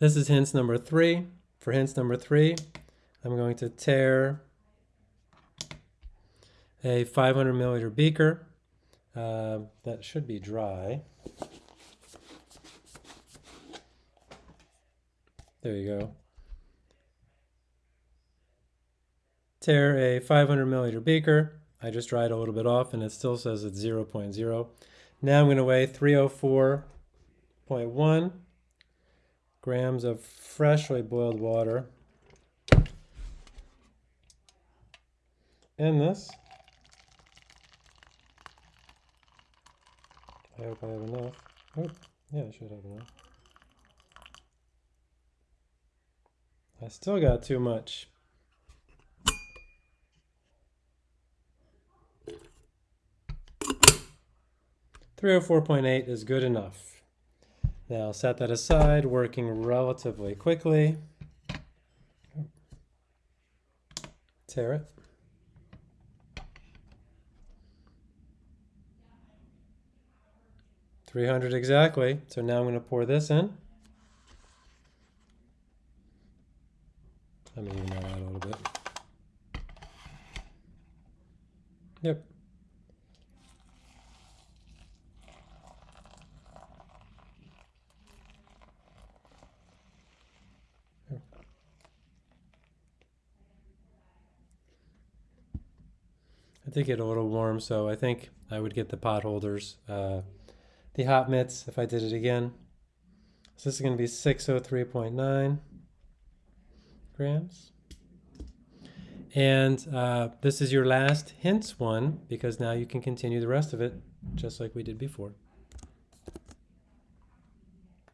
This is hints number three. For hints number three, I'm going to tare a 500 milliliter beaker. Uh, that should be dry. There you go. Tare a 500 milliliter beaker. I just dried a little bit off and it still says it's 0.0. Now I'm going to weigh 304.1 grams of freshly boiled water in this. I hope I have enough. Oh, yeah, I should have enough. I still got too much. Three hundred four point eight is good enough. Now set that aside, working relatively quickly. Tare it. Three hundred exactly. So now I'm going to pour this in. Let me even that out a little bit. Yep. I did get a little warm, so I think I would get the pot holders, uh, the hot mitts if I did it again. So this is going to be 603.9 grams. And uh, this is your last hints one because now you can continue the rest of it just like we did before.